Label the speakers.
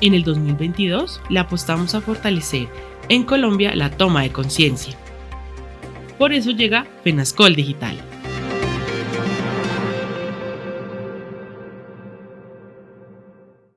Speaker 1: En el 2022 le apostamos a fortalecer en Colombia la toma de conciencia. Por eso llega FENASCOL Digital